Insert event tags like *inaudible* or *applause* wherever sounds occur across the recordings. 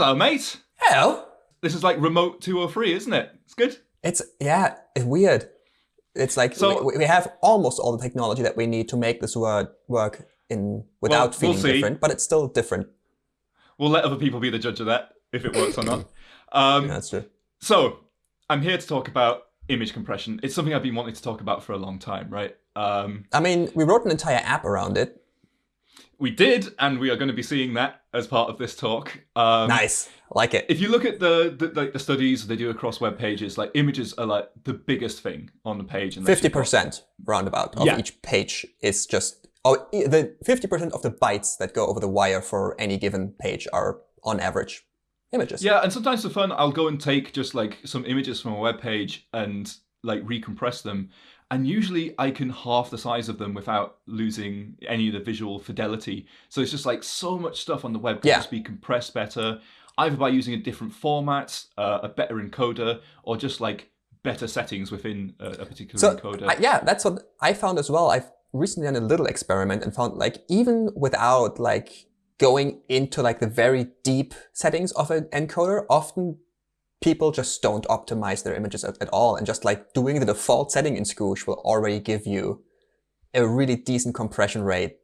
Hello, mate. Hello. This is like remote 203, isn't it? It's good. It's yeah, it's weird. It's like So- we, we have almost all the technology that we need to make this word work in without we'll feeling different, but it's still different. We'll let other people be the judge of that, if it works or not. Um, That's true. So, I'm here to talk about image compression. It's something I've been wanting to talk about for a long time, right? Um, I mean, we wrote an entire app around it. We did, and we are going to be seeing that as part of this talk. Um, Nice, like it. If you look at the, the like the studies they do across web pages, like images are like the biggest thing on the page. And Fifty percent roundabout of Yeah. each page is just oh the fifty percent of the bytes that go over the wire for any given page are on average images. Yeah, and sometimes for fun, I'll go and take just like some images from a web page and like recompress them. And usually I can half the size of them without losing any of the visual fidelity. So it's just like so much stuff on the web can Yeah. just be compressed better, either by using a different format, uh, a better encoder, or just like better settings within a, a particular So encoder. I- yeah, that's what I found as well. I've recently done a little experiment and found like even without like going into like the very deep settings of an encoder, often people just don't optimize their images at, at all, and just like doing the default setting in Squoosh will already give you a really decent compression rate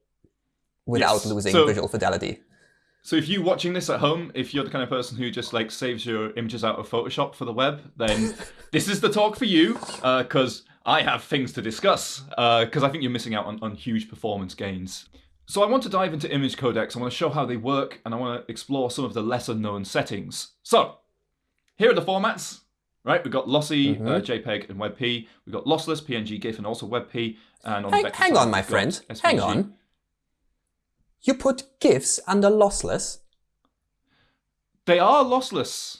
without Yes. losing So- visual fidelity. So if you're watching this at home, if you're the kind of person who just like saves your images out of Photoshop for the web, then *laughs* this is the talk for you uh, because I have things to discuss uh, because I think you're missing out on, on huge performance gains. So I want to dive into image codecs. I want to show how they work and I want to explore some of the lesser known settings. So here are the formats. Right, we've got lossy, Mhm. uh, JPEG, and WebP. We've got lossless, PNG, GIF, and also WebP. And on the Hang, hang on, my friend. Hang on. You put GIFs under lossless They are lossless.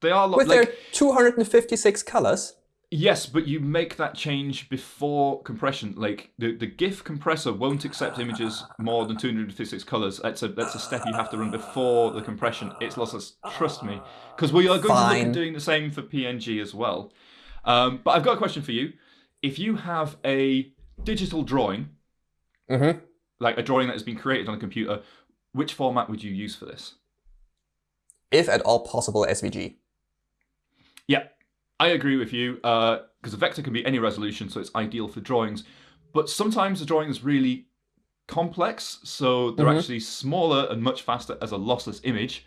They are lo- with like, their 256 colors. Yes, but you make that change before compression. Like the, the GIF compressor won't accept images more than 256 colors. That's a that's a step you have to run before the compression. It's lossless. Trust me, because we are going to look at doing the same for PNG as well. Um, but I've got a question for you. If you have a digital drawing, Mm-hmm. like a drawing that has been created on a computer, which format would you use for this? If at all possible, SVG. Yeah, I agree with you because a vector can be any resolution, so it's ideal for drawings. But sometimes the drawing is really complex, so they're Mhm. actually smaller and much faster as a lossless image.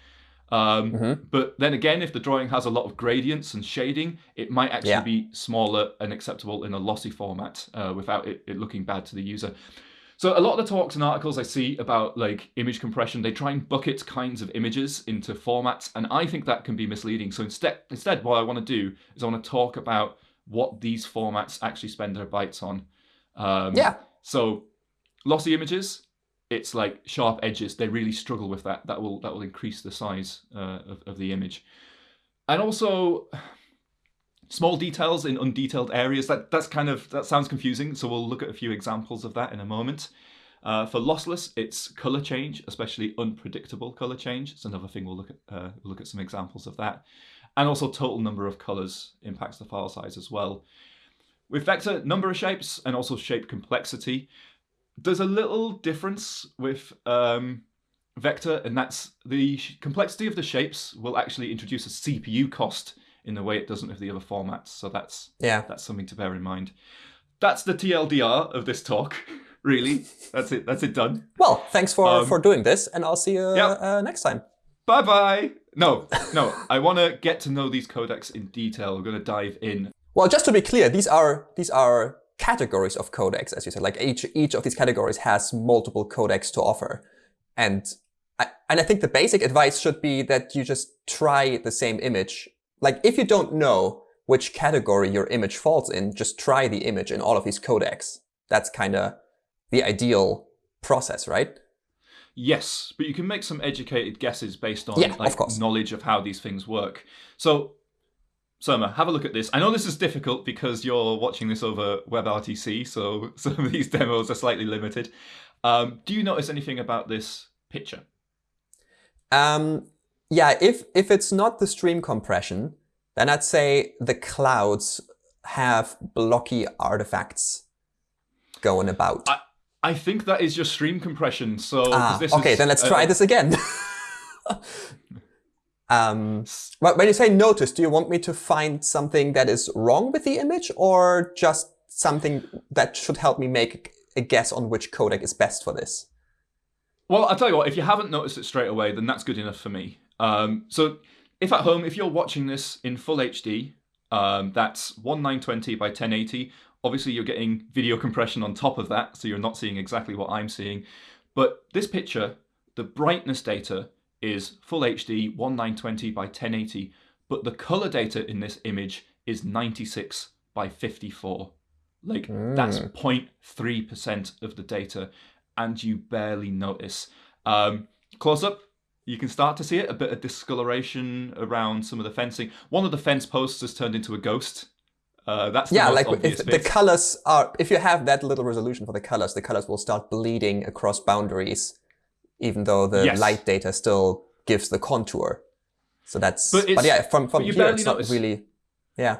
Um, Mhm. But then again, if the drawing has a lot of gradients and shading, it might actually Yeah. be smaller and acceptable in a lossy format uh, without it, it looking bad to the user. So a lot of the talks and articles I see about like image compression, they try and bucket kinds of images into formats, and I think that can be misleading. So instead, instead, what I want to do is I want to talk about what these formats actually spend their bytes on. Um, Yeah. So lossy images, it's like sharp edges. They really struggle with that. That will that will increase the size uh, of, of the image, and also small details in undetailed areas. That that's kind of that sounds confusing. So we'll look at a few examples of that in a moment. Uh, for lossless, it's color change, especially unpredictable color change. It's another thing we'll look at. Uh, we'll look at some examples of that, and also total number of colors impacts the file size as well. With vector, number of shapes and also shape complexity. There's a little difference with um, vector, and that's the complexity of the shapes will actually introduce a CPU cost in the way it doesn't with the other formats. So that's Yeah. that's something to bear in mind. That's the TLDR of this talk. *laughs* Really, that's it. That's it done. Well, thanks for, Um, for doing this, and I'll see you yeah. uh, next time. Bye bye. No, no. I want to get to know these codecs in detail. We're going to dive in. Well, just to be clear, these are these are categories of codecs, as you said. Like each each of these categories has multiple codecs to offer, and I, and I think the basic advice should be that you just try the same image. Like if you don't know which category your image falls in, just try the image in all of these codecs. That's kind of the ideal process, right? Yes, but you can make some educated guesses based on Yeah, like course. knowledge of how these things work. So, Surma, have a look at this. I know this is difficult because you're watching this over WebRTC, so *laughs* some of these demos are slightly limited. Um, do you notice anything about this picture? Um, yeah, if if it's not the stream compression, then I'd say the clouds have blocky artifacts going about. I think that is your stream compression. So ah, okay, is, then let's uh, try this again. *laughs* um, but when you say notice, do you want me to find something that is wrong with the image or just something that should help me make a guess on which codec is best for this? Well, I'll tell you what, if you haven't noticed it straight away, then that's good enough for me. Um, so if at home, if you're watching this in full HD, um, that's 1920 by 1080. Obviously, you're getting video compression on top of that, so you're not seeing exactly what I'm seeing. But this picture, the brightness data is full HD 1920 by 1080, but the color data in this image is 96 by 54. Like mm. that's 0.3% of the data, and you barely notice. Um, close up, you can start to see it, a bit of discoloration around some of the fencing. One of the fence posts has turned into a ghost. Uh, that's yeah, like if bit. the colors are, if you have that little resolution for the colors, the colors will start bleeding across boundaries, even though the yes. light data still gives the contour. So that's, but, but yeah, from from here it's not really, yeah.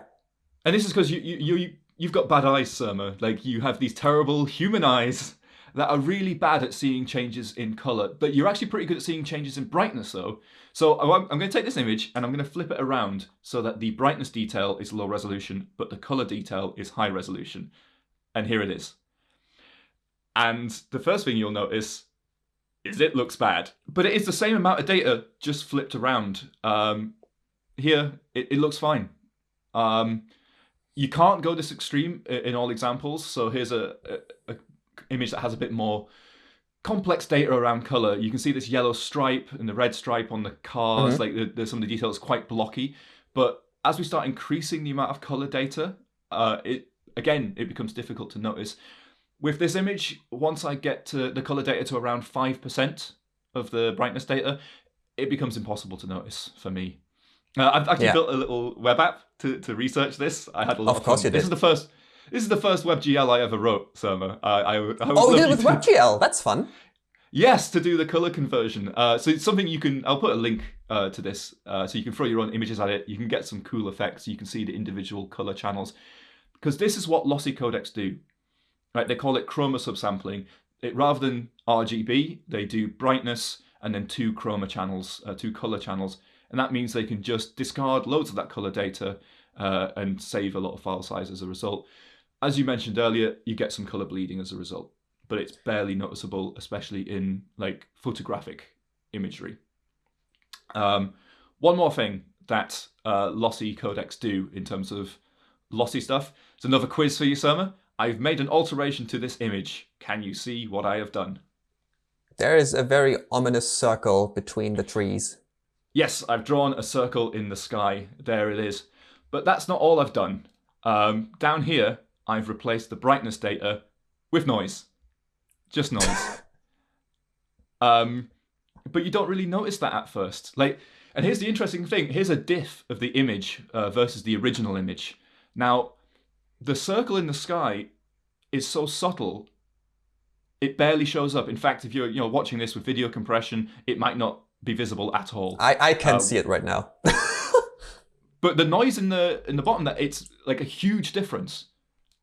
And this is because you you you you've got bad eyes, Surma. Like you have these terrible human eyes that are really bad at seeing changes in color, but you're actually pretty good at seeing changes in brightness though. So I'm going to take this image and I'm going to flip it around so that the brightness detail is low resolution, but the color detail is high resolution. And here it is. And the first thing you'll notice is it looks bad, but it is the same amount of data just flipped around. Um, here, it, it looks fine. Um, you can't go this extreme in all examples. So here's a, a, a image that has a bit more complex data around color. You can see this yellow stripe and the red stripe on the cars. Mm-hmm. Like there's some of the details quite blocky. But as we start increasing the amount of color data, uh, it again it becomes difficult to notice. With this image, once I get to the color data to around five percent of the brightness data, it becomes impossible to notice for me. Uh, I've actually yeah. built a little web app to, to research this. I had a lot of, of course fun. You did. This is the first this is the first WebGL I ever wrote, Surma. I, I, I oh, you did it with to... WebGL. That's fun. Yes, to do the color conversion. Uh, so it's something you can. I'll put a link uh, to this, uh, so you can throw your own images at it. You can get some cool effects. You can see the individual color channels, because this is what lossy codecs do. Right? They call it chroma subsampling. It rather than RGB, they do brightness and then two chroma channels, uh, two color channels, and that means they can just discard loads of that color data uh, and save a lot of file size as a result. As you mentioned earlier, you get some color bleeding as a result, but it's barely noticeable, especially in like photographic imagery. Um, one more thing that uh, lossy codecs do in terms of lossy stuff. It's another quiz for you, Surma. I've made an alteration to this image. Can you see what I have done? There is a very ominous circle between the trees. Yes, I've drawn a circle in the sky. There it is. But that's not all I've done. Um, down here, I've replaced the brightness data with noise. Just noise. *laughs* um, but you don't really notice that at first. Like, and here's the interesting thing. Here's a diff of the image uh, versus the original image. Now, the circle in the sky is so subtle, it barely shows up. In fact, if you're you know watching this with video compression, it might not be visible at all. I, I can um, see it right now. *laughs* but the noise in the in the bottom, that it's like a huge difference.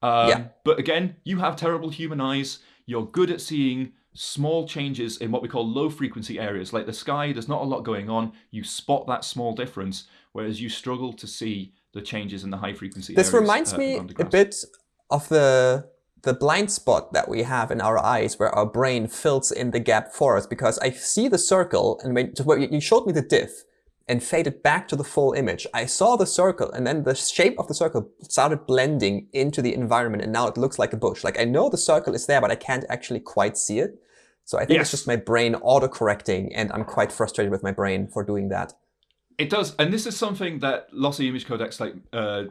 Um, yeah. But again, you have terrible human eyes. You're good at seeing small changes in what we call low frequency areas. Like the sky, there's not a lot going on. You spot that small difference, whereas you struggle to see the changes in the high frequency this reminds uh, me a bit of the the blind spot that we have in our eyes where our brain fills in the gap for us because I see the circle and when you showed me the diff and faded back to the full image. I saw the circle and then the shape of the circle started blending into the environment and now it looks like a bush. Like I know the circle is there, but I can't actually quite see it. So I think yes. it's just my brain auto-correcting and I'm quite frustrated with my brain for doing that. It does. And this is something that lossy image codecs, like, uh,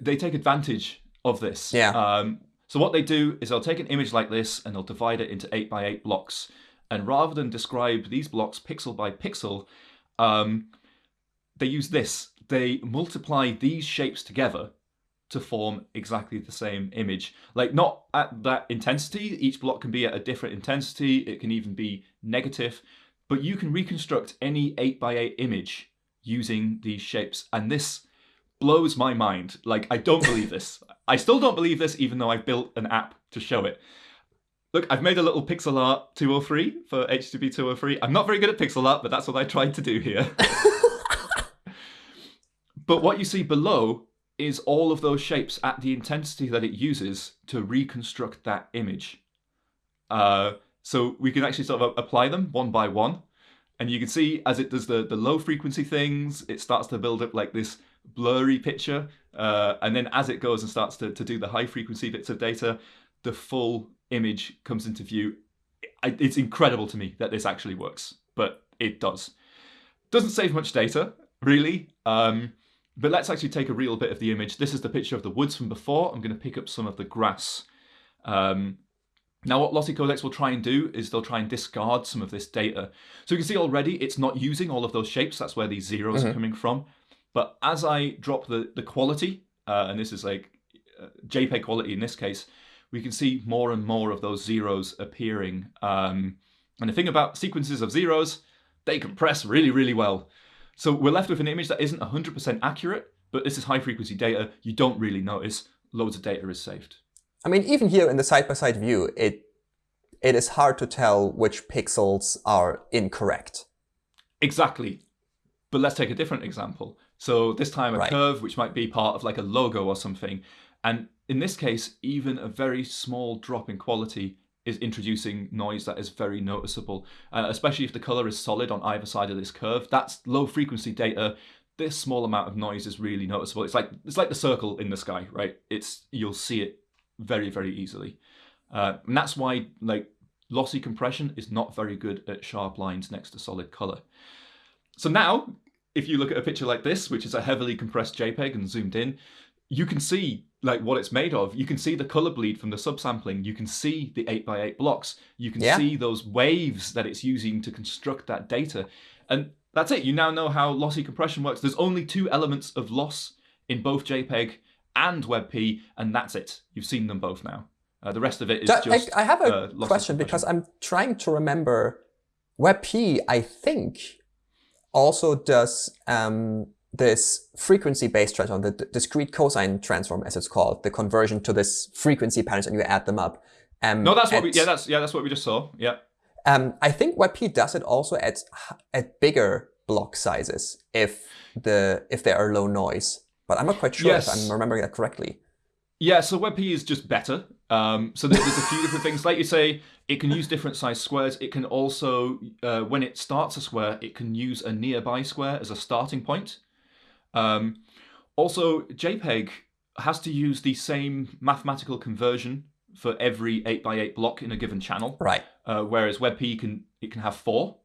they take advantage of this. Yeah. Um, so what they do is they'll take an image like this and they'll divide it into eight by eight blocks. And rather than describe these blocks pixel by pixel, um, they use this. They multiply these shapes together to form exactly the same image. Like not at that intensity, each block can be at a different intensity, it can even be negative, but you can reconstruct any 8x8 image using these shapes. And this blows my mind. Like, I don't believe this. I still don't believe this, even though I've built an app to show it. look, I've made a little pixel art 203 for HTTP 203. I'm not very good at pixel art, but that's what I tried to do here. *laughs* but what you see below is all of those shapes at the intensity that it uses to reconstruct that image. Uh, so we can actually sort of apply them one by one. And you can see as it does the, the low frequency things, it starts to build up like this blurry picture. Uh, and then as it goes and starts to, to do the high frequency bits of data, the full image comes into view. It's incredible to me that this actually works, but it does. Doesn't save much data, really. Um, but let's actually take a real bit of the image. This is the picture of the woods from before. I'm going to pick up some of the grass. Um, now what Lossy Codecs will try and do is they'll try and discard some of this data. So you can see already it's not using all of those shapes. That's where these zeros mm -hmm. are mm-hmm. coming from. But as I drop the, the quality, uh, and this is like uh, JPEG quality in this case, we can see more and more of those zeros appearing. Um, and the thing about sequences of zeros, they compress really, really well. So we're left with an image that isn't 100% accurate, but this is high frequency data. You don't really notice loads of data is saved. I mean, even here in the side-by-side -side view, it it is hard to tell which pixels are incorrect. Exactly. But let's take a different example. So this time a right. curve, which might be part of like a logo or something. And in this case, even a very small drop in quality is introducing noise that is very noticeable, uh, especially if the color is solid on either side of this curve. That's low frequency data. This small amount of noise is really noticeable. It's like it's like the circle in the sky, right? It's you'll see it very very easily, uh, and that's why like lossy compression is not very good at sharp lines next to solid color. So now, if you look at a picture like this, which is a heavily compressed JPEG and zoomed in, you can see like what it's made of. You can see the color bleed from the subsampling. You can see the 8x8 blocks. You can yeah. see those waves that it's using to construct that data. And that's it. You now know how lossy compression works. There's only two elements of loss in both JPEG and WebP, and that's it. You've seen them both now. Uh, the rest of it is just. I, I have a uh, question because I'm trying to remember. WebP, I think, also does um, this frequency-based transform, the discrete cosine transform, as it's called, the conversion to this frequency patterns, and you add them up. Um, no, that's what we. Yeah, that's yeah, that's what we just saw. Yeah. Um, I think WebP does it also at at bigger block sizes if the if there are low noise, but I'm not quite sure yes. if I'm remembering that correctly. Yeah, so WebP is just better. Um, so there's, a few different things. Like you say, it can use different size squares. It can also, uh, when it starts a square, it can use a nearby square as a starting point. Um, also, JPEG has to use the same mathematical conversion for every 8x8 block in a given channel. Right. Uh, whereas WebP can it can have four.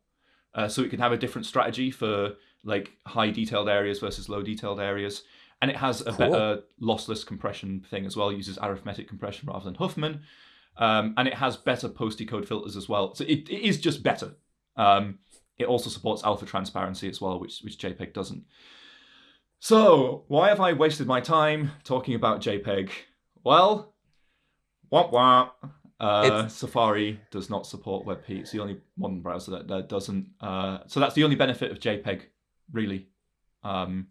Uh, so it can have a different strategy for like high detailed areas versus low detailed areas. And it has a cool. better lossless compression thing as well, it uses arithmetic compression rather than Huffman. Um, and it has better post-decode filters as well. So it, it is just better. Um, it also supports alpha transparency as well, which, which JPEG doesn't. So, why have I wasted my time talking about JPEG? Well, womp womp. Uh, Safari does not support WebP. It's the only modern browser that, that doesn't. Uh, so that's the only benefit of JPEG, really. Um,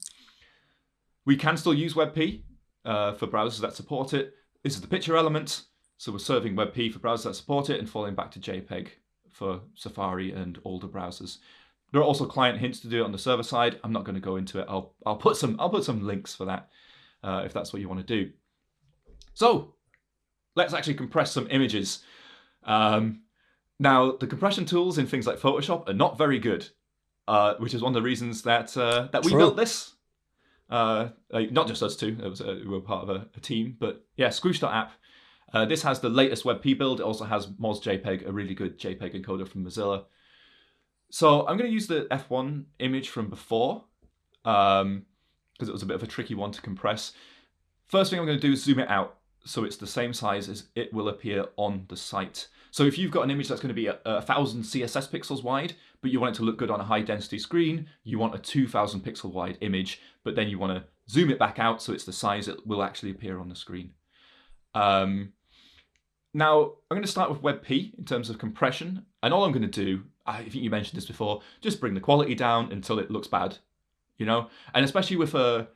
we can still use WebP uh, for browsers that support it. This is the picture element. So we're serving WebP for browsers that support it and falling back to JPEG for Safari and older browsers. There are also client hints to do it on the server side. I'm not going to go into it. I'll I'll put some I'll put some links for that uh, if that's what you want to do. So let's actually compress some images. Um, now the compression tools in things like Photoshop are not very good, uh, which is one of the reasons that uh, that we True. built this. Uh, not just us two, it was a, we were part of a, a team, but yeah, Squoosh.app. Uh, this has the latest WebP build. It also has MozJPEG, a really good JPEG encoder from Mozilla. So I'm going to use the F1 image from before because um, it was a bit of a tricky one to compress. First thing I'm going to do is zoom it out so it's the same size as it will appear on the site. So if you've got an image that's going to be a, a thousand CSS pixels wide, but you want it to look good on a high density screen, you want a 2000 pixel wide image, but then you want to zoom it back out so it's the size it will actually appear on the screen. Um, now, I'm going to start with WebP in terms of compression, and all I'm going to do I think you mentioned this before, just bring the quality down until it looks bad, you know? And especially with a,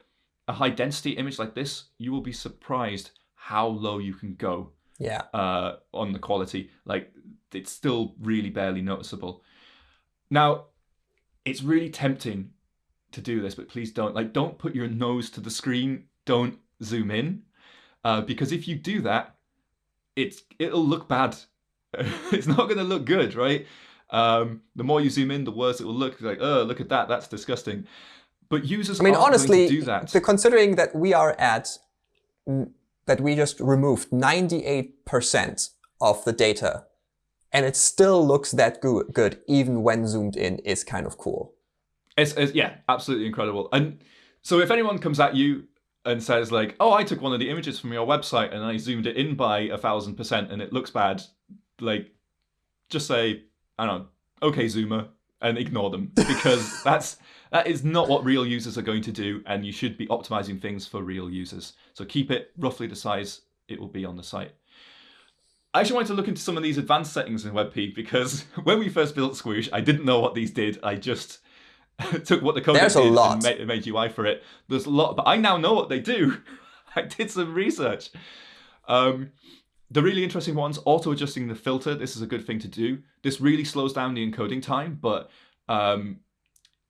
a high density image like this, you will be surprised how low you can go. Yeah. uh, on the quality. Like it's still really barely noticeable. Now, it's really tempting to do this, but please don't. Like, don't put your nose to the screen. Don't zoom in, uh, because if you do that, it's it'll look bad. *laughs* it's not going to look good, right? Um, the more you zoom in, the worse it will look. Like, oh, look at that. That's disgusting. But users I mean, honestly, do that. the- considering that we are at mm, that we just removed 98% of the data, and it still looks that goo- good even when zoomed in, is kind of cool. It's, it's yeah, absolutely incredible. And so if anyone comes at you and says like, "Oh, I took one of the images from your website and I zoomed it in by a thousand percent and it looks bad," like, just say, "I don't know, okay, zoomer," and ignore them because *laughs* that's that is not what real users are going to do, and you should be optimizing things for real users. So keep it roughly the size it will be on the site. I actually wanted to look into some of these advanced settings in WebP because *laughs* when we first built Squoosh, I didn't know what these did. I just *laughs* took what the code There's a did lot. and made, made UI for it. There's a lot, but I now know what they do. I did some research. Um, the really interesting ones, auto adjusting the filter. This is a good thing to do. This really slows down the encoding time, but um,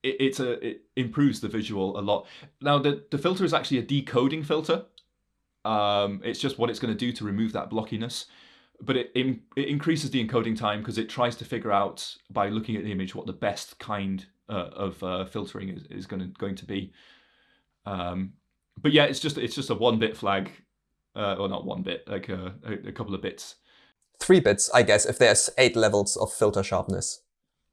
it, it's a it improves the visual a lot. Now the the filter is actually a decoding filter. Um, it's just what it's going to do to remove that blockiness, but it it increases the encoding time because it tries to figure out by looking at the image what the best kind uh, of uh, filtering is, is going to going to be. Um, but yeah, it's just it's just a one bit flag, uh, or not one bit, like a, a, a couple of bits. Three bits, I guess, if there's eight levels of filter sharpness.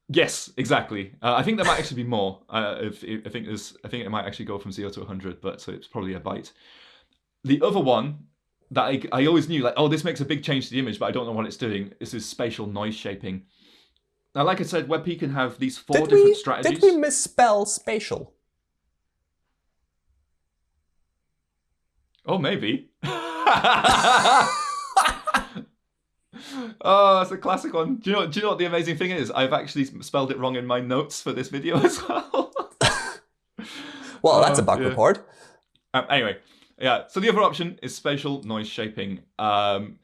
Yes, exactly. Uh, I think there might actually be more. Uh, if, if I think there's, I think it might actually go from zero to 100, but so it's probably a byte. The other one that I, I always knew, like, oh, this makes a big change to the image, but I don't know what it's doing. This is spatial noise shaping. Now, like I said, WebP can have these four Did different we, strategies. did we misspell spatial? Oh, maybe. *laughs* *laughs* oh, that's a classic one. Do you know? Do you know what the amazing thing is? I've actually spelled it wrong in my notes for this video *laughs* as well. *laughs* Well, that's a Oh, bug yeah. report. Um, anyway, yeah. So the other option is spatial noise shaping. Um,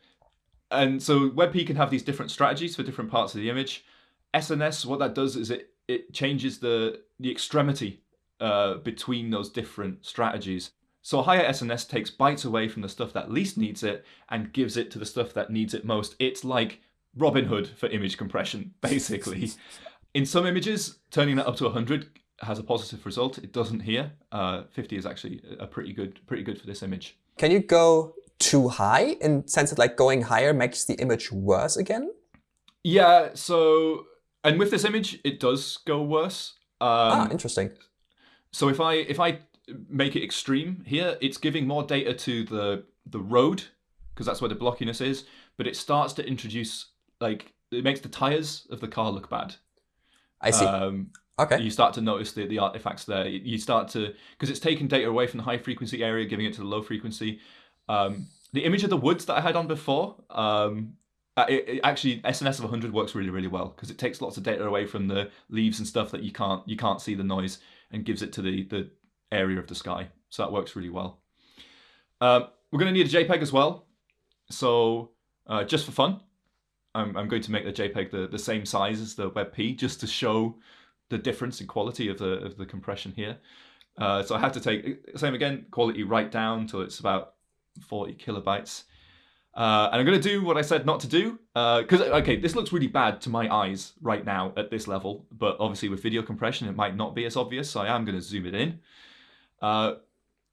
and so WebP can have these different strategies for different parts of the image. SNS, what that does is it it changes the the extremity uh, between those different strategies. So higher SNS takes bytes away from the stuff that least needs it and gives it to the stuff that needs it most. It's like Robin Hood for image compression, *laughs* basically. In some images, turning that up to 100 has a positive result. It doesn't here. Uh, 50 is actually a pretty good, pretty good for this image. Can you go too high in sense that like going higher makes the image worse again? Yeah. So, and with this image, it does go worse. Um, ah, interesting. So if I if I make it extreme here, it's giving more data to the the road because that's where the blockiness is. But it starts to introduce like it makes the tires of the car look bad. I see. Um, okay. you start to notice the, the artifacts there. You start to because it's taking data away from the high frequency area, giving it to the low frequency. Um, the image of the woods that I had on before, um, uh, it, it actually SNS of 100 works really really well because it takes lots of data away from the leaves and stuff that you can't you can't see the noise and gives it to the the area of the sky. So that works really well. Um, we're going to need a JPEG as well. So uh, just for fun, I'm, I'm going to make the JPEG the, the same size as the WebP just to show the difference in quality of the of the compression here. Uh, so I have to take same again quality right down till it's about 40 kilobytes. Uh, and I'm going to do what I said not to do because okay, this looks really bad to my eyes right now at this level, but obviously with video compression it might not be as obvious. So I am going to zoom it in. Uh,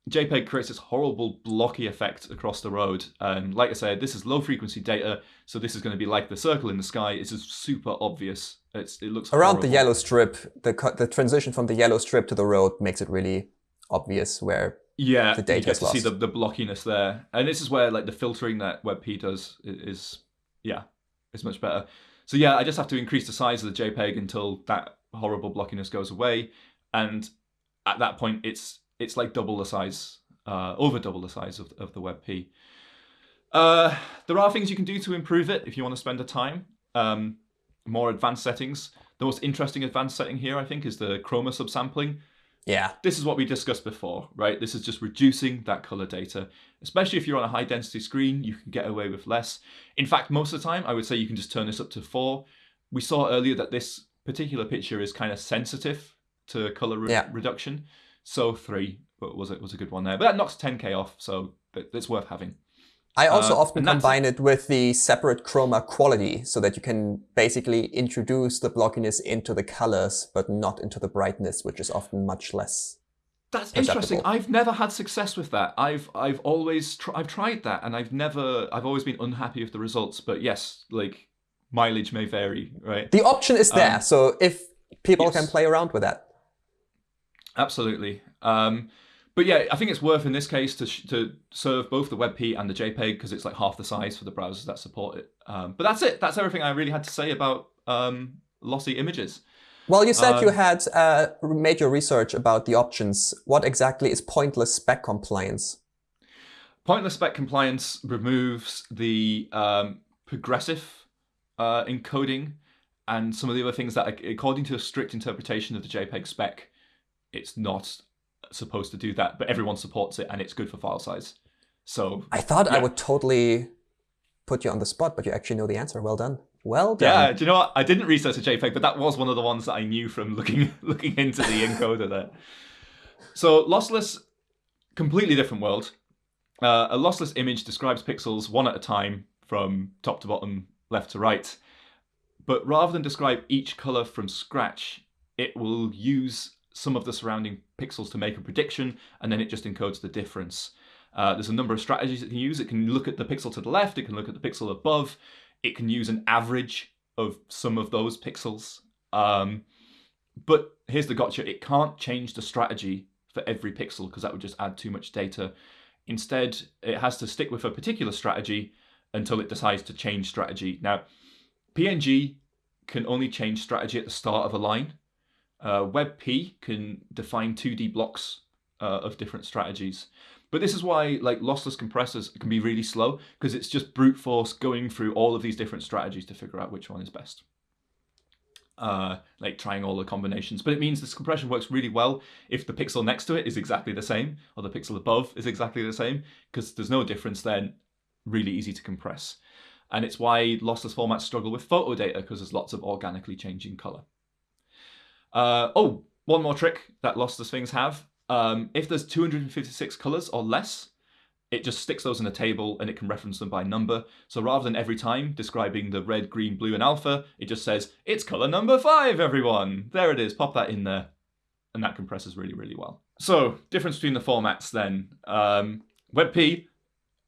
JPEG creates this horrible blocky effect across the road, and like I said, this is low frequency data, so this is going to be like the circle in the sky. It's just super obvious. It's it looks Around the yellow strip, the the transition from the yellow strip to the road makes it really obvious where Yeah, the data you get to see the, the blockiness there, and this is where like the filtering that WebP does is, yeah, is much better. So yeah, I just have to increase the size of the JPEG until that horrible blockiness goes away, and at that point it's it's like double the size, uh, over double the size of of the WebP. Uh, there are things you can do to improve it if you want to spend the time. Um, more advanced settings. The most interesting advanced setting here, I think, is the chroma subsampling Yeah. This is what we discussed before, right? This is just reducing that color data. Especially if you're on a high density screen, you can get away with less. In fact, most of the time, I would say you can just turn this up to four. We saw earlier that this particular picture is kind of sensitive to color re Yeah. reduction. So three was it was a good one there, but that knocks 10k off, so it's worth having. I also Uh, often combine it with the separate chroma quality so that you can basically introduce the blockiness into the colors, but not into the brightness, which is often much less. That's interesting. I've never had success with that. I've I've always tr- I've tried that, and I've never I've always been unhappy with the results. But yes, like mileage may vary, right? The option is there, Um, so if people yes. can play around with that. Absolutely. Um, but yeah, I think it's worth in this case to sh- to serve both the WebP and the JPEG because it's like half the size for the browsers that support it. Um, but that's it. That's everything I really had to say about um, lossy images. Well, you said you Um, had uh, made your research about the options. What exactly is pointless spec compliance? Pointless spec compliance removes the um, progressive uh, encoding and some of the other things that, according to a strict interpretation of the JPEG spec, it's not supposed to do that, but everyone supports it and it's good for file size. So I thought I would totally put you on the spot, but you actually know the answer. Well done. Well done. yeah, do you know what? I didn't research a JPEG, but that was one of the ones that I knew from looking *laughs* looking into the encoder there. So lossless, completely different world. Uh, a lossless image describes pixels one at a time from top to bottom, left to right. But rather than describe each color from scratch, it will use some of the surrounding pixels to make a prediction, and then it just encodes the difference. Uh, there's a number of strategies it can use. It can look at the pixel to the left, it can look at the pixel above, it can use an average of some of those pixels. Um, but here's the gotcha it can't change the strategy for every pixel because that would just add too much data. Instead, it has to stick with a particular strategy until it decides to change strategy. Now, PNG can only change strategy at the start of a line. Uh, WebP can define 2D blocks uh, of different strategies. But this is why like lossless compressors can be really slow because it's just brute force going through all of these different strategies to figure out which one is best. Uh, like trying all the combinations. But it means this compression works really well if the pixel next to it is exactly the same or the pixel above is exactly the same because there's no difference then. Really easy to compress. And it's why lossless formats struggle with photo data because there's lots of organically changing color. Uh, oh, one more trick that lossless things have. Um, if there's 256 colors or less, it just sticks those in a table and it can reference them by number. So rather than every time describing the red, green, blue, and alpha, it just says, it's color number five, everyone. There it is, pop that in there. And that compresses really, really well. So, difference between the formats then. Um, WebP,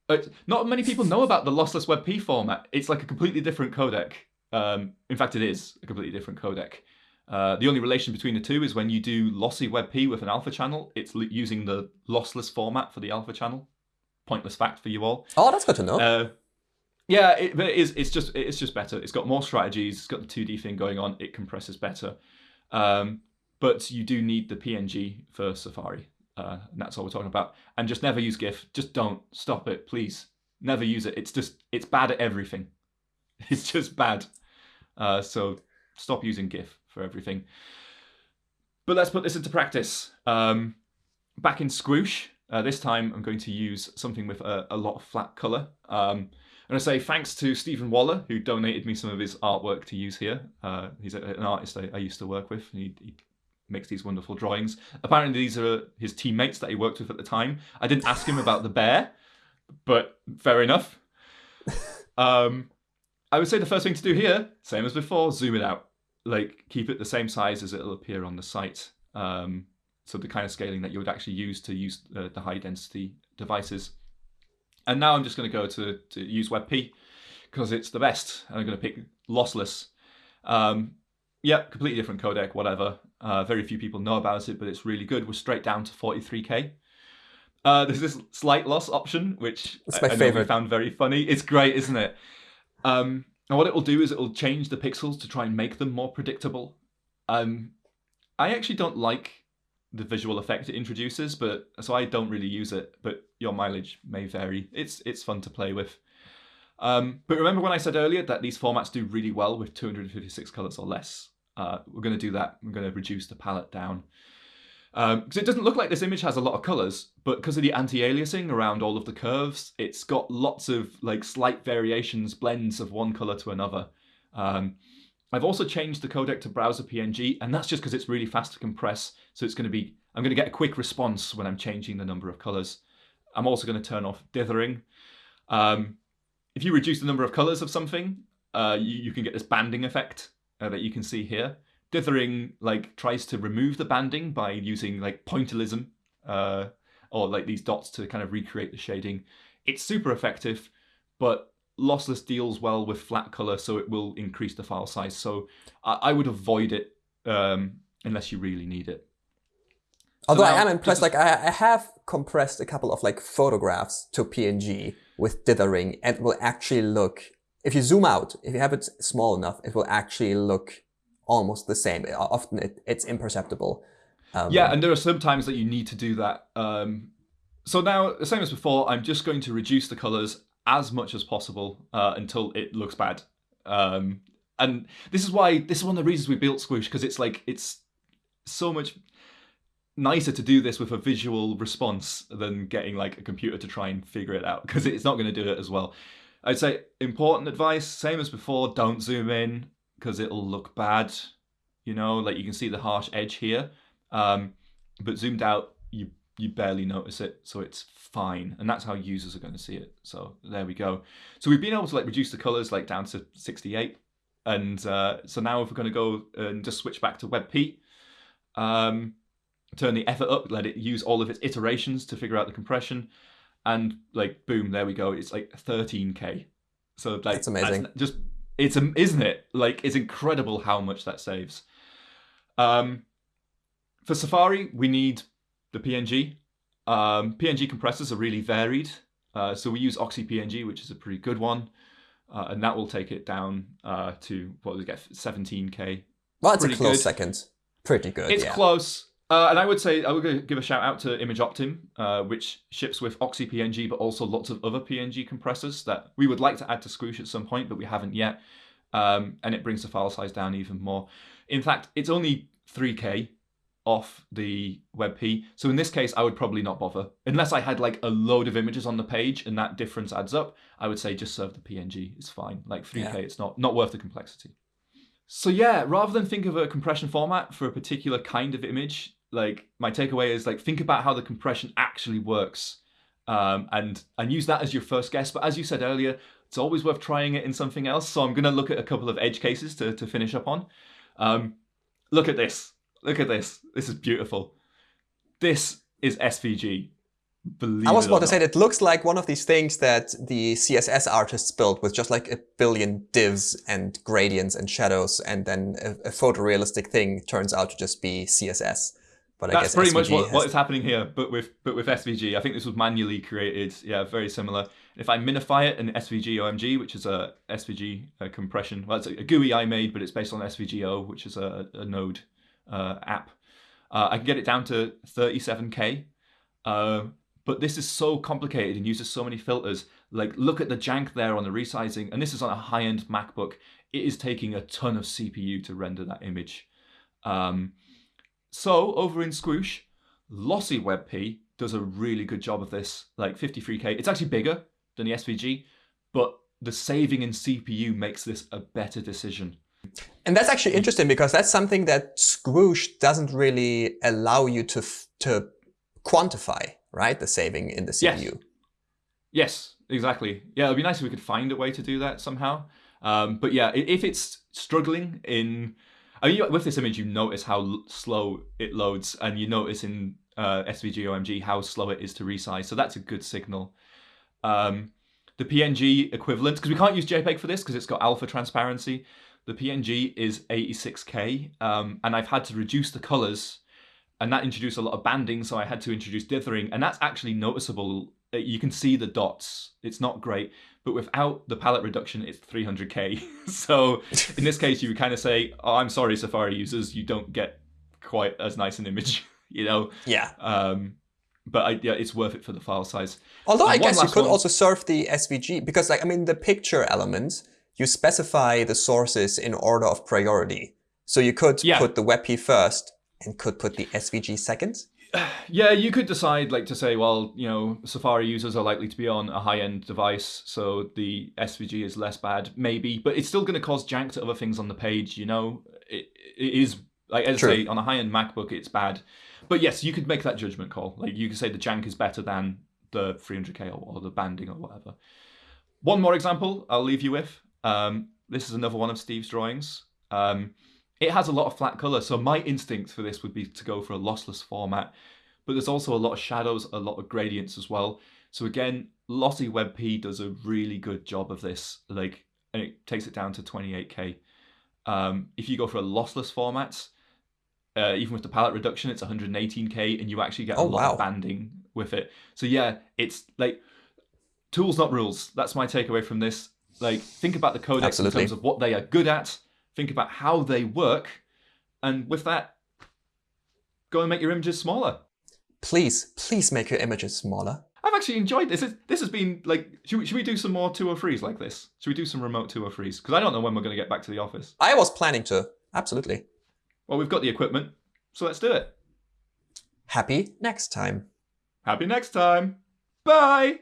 uh, not many people know about the lossless WebP format. It's like a completely different codec. Um, in fact, it is a completely different codec. Uh, the only relation between the two is when you do lossy WebP with an alpha channel, it's using the lossless format for the alpha channel. Pointless fact for you all. Oh, that's good to know. Uh, yeah, it, but it is. It's just. It's just better. It's got more strategies. It's got the two D thing going on. It compresses better. Um, but you do need the PNG for Safari, uh, and that's all we're talking about. And just never use GIF. Just don't stop it, please. Never use it. It's just. It's bad at everything. *laughs* It's just bad. Uh, so stop using GIF for everything. But let's put this into practice. Um, back in Squoosh, uh, this time I'm going to use something with a, a lot of flat color. Um, I'm going to say thanks to Stephen Waller, who donated me some of his artwork to use here. Uh, he's an artist I, I used to work with. He, he makes these wonderful drawings. Apparently, these are his teammates that he worked with at the time. I didn't ask him about the bear, but fair enough. *laughs* Um, I would say the first thing to do here, same as before, zoom it out. Like keep it the same size as it'll appear on the site. Um, so the kind of scaling that you would actually use to use uh, the high density devices. And now I'm just going to go to, to use WebP because it's the best. And I'm going to pick lossless. Um, yeah, completely different codec, whatever. Uh, very few people know about it, but it's really good. We're straight down to 43k. Uh, there's this slight loss option, which I, I know we found very funny. It's great, isn't it? Um, and what it will do is it will change the pixels to try and make them more predictable. Um, I actually don't like the visual effect it introduces, but so I don't really use it. But your mileage may vary. It's it's fun to play with. Um, but remember when I said earlier that these formats do really well with 256 colors or less. Uh, we're going to do that. We're going to reduce the palette down. Because it doesn't look like this image has a lot of colors, but because of the anti-aliasing around all of the curves, it's got lots of like slight variations, blends of one color to another. Um, I've also changed the codec to browser PNG, and that's just because it's really fast to compress. So it's going to be, I'm going to get a quick response when I'm changing the number of colors. I'm also going to turn off dithering. Um, if you reduce the number of colors of something, uh, you, you, can get this banding effect uh, that you can see here. Dithering like tries to remove the banding by using like pointillism uh, or like these dots to kind of recreate the shading. It's super effective, but lossless deals well with flat color, so it will increase the file size. So I, I would avoid it um, unless you really need it. Although so now, I am impressed, like I, I have compressed a couple of like photographs to PNG with dithering and will actually look, if you zoom out, if you have it small enough, it will actually look almost the same. Often it, it's imperceptible. Um, yeah, and there are some times that you need to do that. Um, so now, the same as before, I'm just going to reduce the colors as much as possible uh, until it looks bad. Um, and this is why this is one of the reasons we built Squoosh because it's like it's so much nicer to do this with a visual response than getting like a computer to try and figure it out because it's not going to do it as well. I'd say important advice, same as before, don't zoom in because it'll look bad. You know, like you can see the harsh edge here, um, but zoomed out, you you barely notice it, so it's fine. And that's how users are going to see it. So there we go. So we've been able to like reduce the colors like down to 68. And uh, so now if we're going to go and just switch back to WebP, um, turn the effort up, let it use all of its iterations to figure out the compression, and like boom, there we go. It's like 13k. So like that's amazing. That's just it's isn't it? Like it's incredible how much that saves. Um, for Safari, we need the PNG. Um, PNG compressors are really varied. Uh, so we use OxiPNG, which is a pretty good one. Uh, and that will take it down uh, to, what we get, 17K. Well, that's pretty a close good. second. Pretty good, It's yeah. close. Uh, and I would say, I would give a shout out to ImageOptim, uh, which ships with OxiPNG, but also lots of other PNG compressors that we would like to add to Squoosh at some point, but we haven't yet. Um, and it brings the file size down even more. In fact, it's only 3K off the WebP. So in this case, I would probably not bother. Unless I had like a load of images on the page and that difference adds up, I would say just serve the PNG. It's fine. Like 3K, yeah. it's not, not worth the complexity. So yeah, rather than think of a compression format for a particular kind of image, like my takeaway is like think about how the compression actually works um, and and use that as your first guess. But as you said earlier, it's always worth trying it in something else. So I'm going to look at a couple of edge cases to, to finish up on. Um, look at this. Look at this. This is beautiful. This is SVG. Believe I was about to say it looks like one of these things that the CSS artists built with just like a billion divs and gradients and shadows, and then a, a photorealistic thing turns out to just be CSS. But I That's pretty SVG much what, what is happening here, but with but with SVG. I think this was manually created. Yeah, very similar. If I minify it in SVG OMG, which is a SVG uh, compression, well, it's a GUI I made, but it's based on SVGO, which is a, a node uh, app. Uh, I can get it down to 37k, uh, but this is so complicated and uses so many filters. Like, look at the jank there on the resizing, and this is on a high-end MacBook. It is taking a ton of CPU to render that image. Um, so over in Squoosh, Lossy WebP does a really good job of this, like 53k. It's actually bigger than the SVG, but the saving in CPU makes this a better decision. And that's actually interesting because that's something that Squoosh doesn't really allow you to to quantify, right? The saving in the CPU. Yes. yes, exactly. Yeah, it'd be nice if we could find a way to do that somehow. Um, but yeah, if it's struggling in, I mean, with this image, you notice how slow it loads, and you notice in uh, SVG OMG how slow it is to resize. So that's a good signal. Um, the PNG equivalent, because we can't use JPEG for this because it's got alpha transparency. The PNG is 86k, um, and I've had to reduce the colors, and that introduced a lot of banding, so I had to introduce dithering, and that's actually noticeable. You can see the dots. It's not great, but without the palette reduction, it's 300k. *laughs* so in this case, you would kind of say, "Oh, I'm sorry, Safari users, you don't get quite as nice an image." *laughs* you know? Yeah. Um, but I, yeah, it's worth it for the file size. Although and I guess you could one. also serve the SVG because, like, I mean, the picture element you specify the sources in order of priority. So you could yeah. put the WebP first and could put the SVG second. *sighs* Yeah, you could decide like to say, well, you know, Safari users are likely to be on a high-end device, so the SVG is less bad, maybe, but it's still going to cause jank to other things on the page. You know, it, it is like as I say on a high-end MacBook, it's bad, but yes, you could make that judgment call. Like you could say the jank is better than the 300k or, or the banding or whatever. One more example I'll leave you with. Um, this is another one of Steve's drawings. Um, it has a lot of flat color, so my instinct for this would be to go for a lossless format. But there's also a lot of shadows, a lot of gradients as well. So again, Lossy WebP does a really good job of this. Like, and it takes it down to 28k. Um, if you go for a lossless format, uh, even with the palette reduction, it's 118k, and you actually get a oh, lot wow. of banding with it. So yeah, it's like tools, not rules. That's my takeaway from this. Like, think about the codecs Absolutely. in terms of what they are good at think about how they work, and with that, go and make your images smaller. Please, please make your images smaller. I've actually enjoyed this. This has been like, should we, should we do some more 203s like this? Should we do some remote 203s? Because I don't know when we're going to get back to the office. I was planning to. Absolutely. Well, we've got the equipment, so let's do it. Happy next time. Happy next time. Bye.